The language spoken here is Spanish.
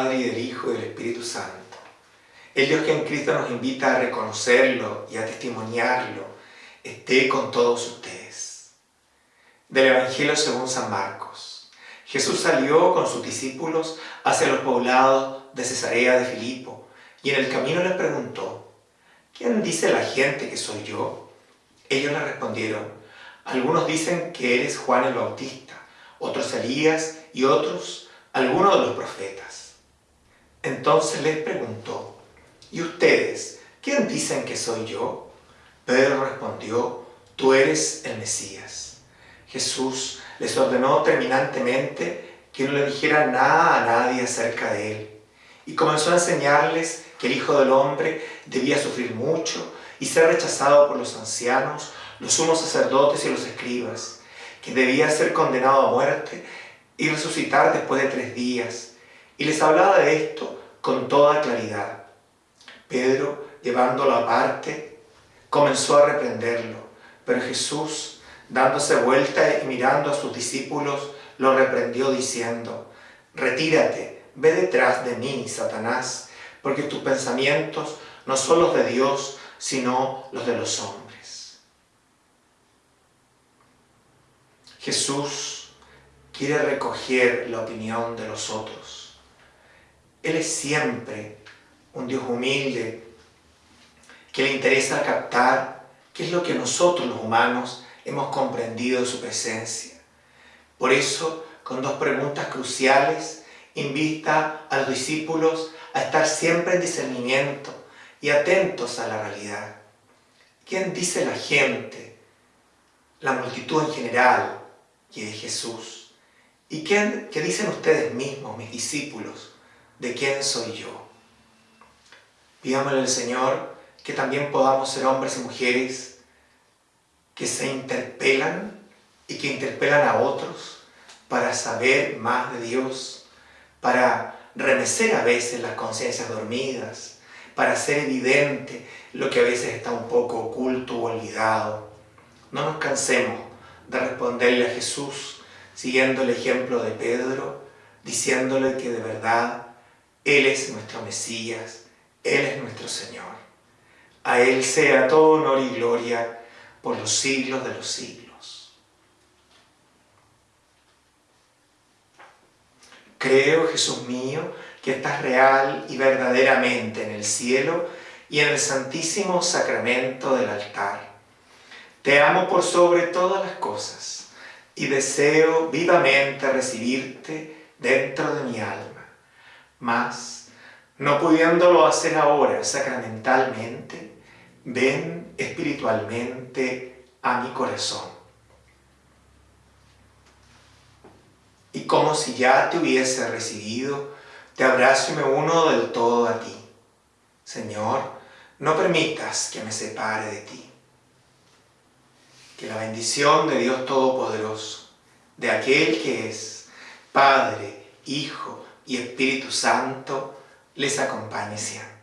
Padre y del Hijo y del Espíritu Santo. El Dios que en Cristo nos invita a reconocerlo y a testimoniarlo, esté con todos ustedes. Del Evangelio según San Marcos. Jesús salió con sus discípulos hacia los poblados de Cesarea de Filipo y en el camino les preguntó, ¿quién dice la gente que soy yo? Ellos le respondieron, algunos dicen que eres Juan el Bautista, otros Elías y otros algunos de los profetas. Entonces les preguntó, ¿y ustedes quién dicen que soy yo? Pedro respondió, tú eres el Mesías. Jesús les ordenó terminantemente que no le dijera nada a nadie acerca de él y comenzó a enseñarles que el Hijo del Hombre debía sufrir mucho y ser rechazado por los ancianos, los sumos sacerdotes y los escribas, que debía ser condenado a muerte y resucitar después de tres días. Y les hablaba de esto con toda claridad. Pedro, llevándolo aparte, comenzó a reprenderlo, pero Jesús, dándose vuelta y mirando a sus discípulos, lo reprendió diciendo, Retírate, ve detrás de mí, Satanás, porque tus pensamientos no son los de Dios, sino los de los hombres. Jesús quiere recoger la opinión de los otros. Él es siempre un Dios humilde, que le interesa captar qué es lo que nosotros los humanos hemos comprendido de su presencia. Por eso, con dos preguntas cruciales, invita a los discípulos a estar siempre en discernimiento y atentos a la realidad. ¿Quién dice la gente? La multitud en general y de Jesús. ¿Y quién, qué dicen ustedes mismos, mis discípulos, de quién soy yo? Pidámosle al Señor que también podamos ser hombres y mujeres que se interpelan y que interpelan a otros para saber más de Dios, para remecer a veces las conciencias dormidas, para hacer evidente lo que a veces está un poco oculto o olvidado. No nos cansemos de responderle a Jesús siguiendo el ejemplo de Pedro, diciéndole que de verdad Él es nuestro Mesías, Él es nuestro Señor. A Él sea todo honor y gloria por los siglos de los siglos. Creo, Jesús mío, que estás real y verdaderamente en el cielo y en el santísimo sacramento del altar. Te amo por sobre todas las cosas y deseo vivamente recibirte dentro de mi alma. Mas, no pudiéndolo hacer ahora sacramentalmente, ven espiritualmente a mi corazón. Y como si ya te hubiese recibido, te abrazo y me uno del todo a ti. Señor, no permitas que me separe de ti. Que la bendición de Dios Todopoderoso, de aquel que es Padre, Hijo y Espíritu Santo, les acompañe siempre.